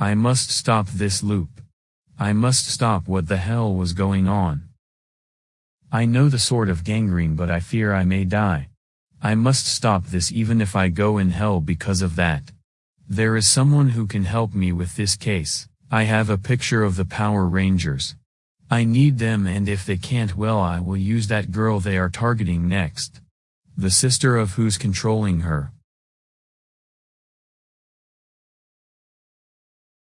I must stop this loop. I must stop what the hell was going on. I know the sort of gangrene but I fear I may die. I must stop this even if I go in hell because of that. There is someone who can help me with this case. I have a picture of the Power Rangers. I need them and if they can't well I will use that girl they are targeting next. The sister of who's controlling her.